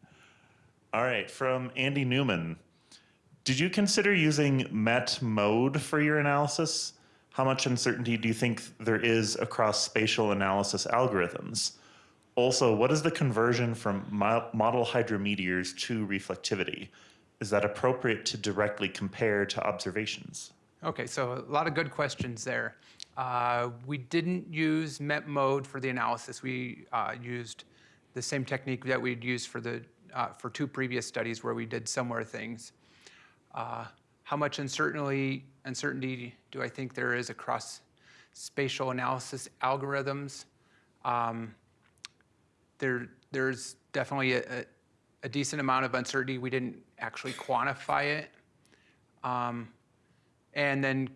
All right, from Andy Newman. Did you consider using MET mode for your analysis? How much uncertainty do you think there is across spatial analysis algorithms? Also, what is the conversion from model hydrometeors to reflectivity? Is that appropriate to directly compare to observations? Okay, so a lot of good questions there. Uh, We didn't use MET mode for the analysis. We uh, used the same technique that we'd used for the, uh, for two previous studies where we did similar things. Uh, How much uncertainty, uncertainty do I think there is across spatial analysis algorithms? Um, There, there's definitely a, a- a decent amount of uncertainty. We didn't actually quantify it. Um, and then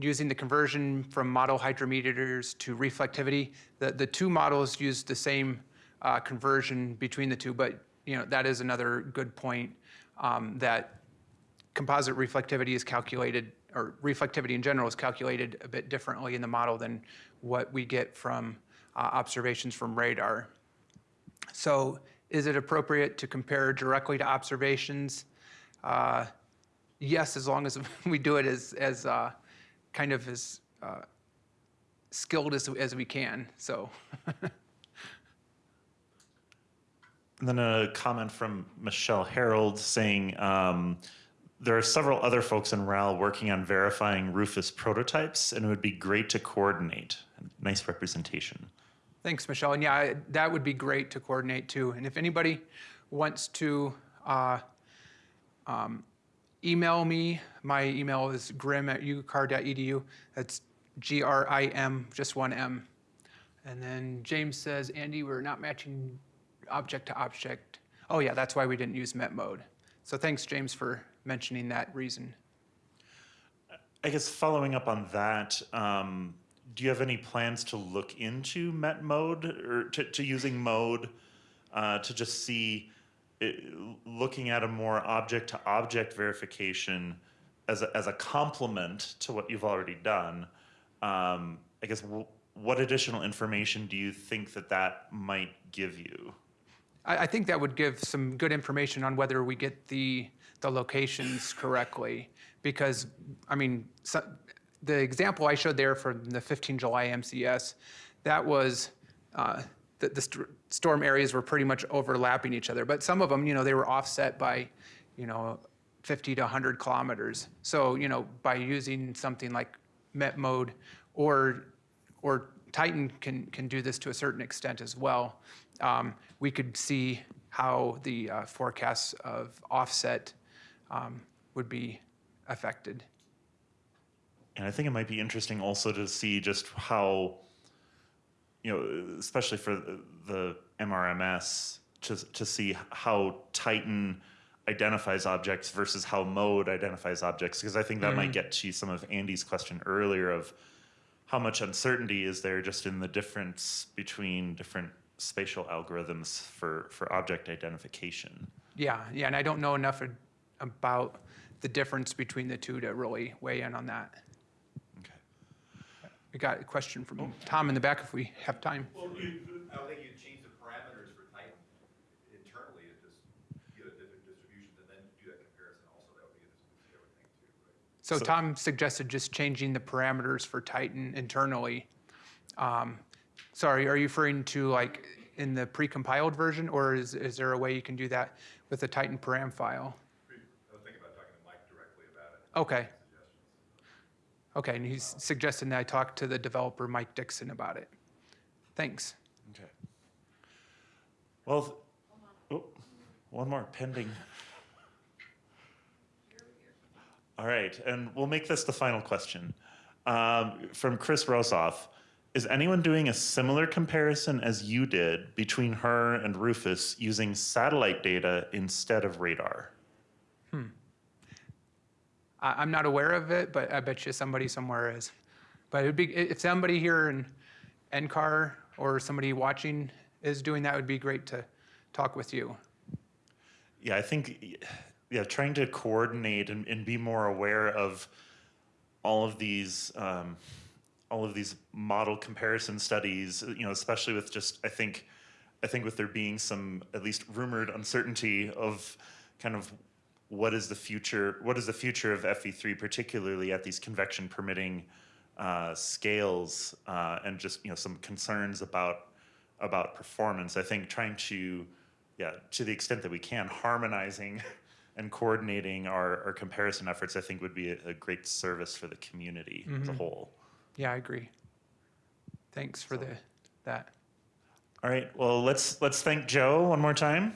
using the conversion from model hydrometeors to reflectivity, the, the two models use the same uh, conversion between the two, but you know that is another good point um, that composite reflectivity is calculated, or reflectivity in general is calculated a bit differently in the model than what we get from uh, observations from radar. So is it appropriate to compare directly to observations? Uh, Yes, as long as we do it as, as uh, kind of as uh, skilled as, as we can, so. And then a comment from Michelle Harrold saying um, there are several other folks in RAL working on verifying RRFS prototypes, and it would be great to coordinate. Nice representation. Thanks, Michelle. And yeah, that would be great to coordinate too. And if anybody wants to uh, um, email me, my email is grim at ucar.edu. That's G-R-I-M, just one M. And then James says, Andy, we're not matching object to object. Oh yeah, that's why we didn't use MET mode. So thanks, James, for mentioning that reason. I guess following up on that, um, do you have any plans to look into Met mode or to, to using mode uh, to just see, it, looking at a more object to object verification as a, as a complement to what you've already done? Um, I guess what additional information do you think that that might give you? I, I think that would give some good information on whether we get the, the locations correctly. Because, I mean, so, the example I showed there from the 15 July MCS, that was, uh, the, the st- storm areas were pretty much overlapping each other. But some of them, you know, they were offset by, you know, 50 to 100 kilometers. So, you know, by using something like Met mode or or Titan can, can do this to a certain extent as well. Um, we could see how the uh, forecasts of offset um, would be affected. And I think it might be interesting also to see just how, you know, especially for the- the MRMS, to, to see how Titan identifies objects versus how Mode identifies objects. Because I think that might mm-hmm. get to some of Andy's question earlier of how much uncertainty is there just in the difference between different spatial algorithms for, for object identification. Yeah, yeah, and I don't know enough about the difference between the two to really weigh in on that. Okay. We got a question from Tom in the back if we have time. Well, you, I don't think you'd change the parameters for Titan internally, and just get a different distribution, and then do that comparison also, that would be a distribution, I would think, too, right? So So- Tom suggested just changing the parameters for Titan internally. Um, Sorry, are you referring to like in the precompiled version, or is, is there a way you can do that with the Titan param file? I was thinking about talking to Mike directly about it. Okay, Suggestions. Okay, and he's suggesting that I talk to the developer, Mike Dixon, about it. Thanks. Okay. Well, oh, one more pending. All right, and we'll make this the final question. Um, from Chris Rozoff, is anyone doing a similar comparison as you did between HRRR and RRFS using satellite data instead of radar? I, I'm not aware of it, but I bet you somebody somewhere is. But it'd be, if somebody here in NCAR or somebody watching is doing that, would be great to talk with you. Yeah, I think, yeah, trying to coordinate and, and be more aware of all of these, um, all of these model comparison studies, you know, especially with just, I think, I think with there being some at least rumored uncertainty of kind of what is the future, what is the future of FV3, particularly at these convection permitting uh, scales, uh, and just you know some concerns about about performance. I think trying to, yeah, to the extent that we can, harmonizing and coordinating our, our comparison efforts, I think would be a, a great service for the community as a whole. Yeah, I agree. Thanks for the, that. All right, well, let's, let's thank Joe one more time.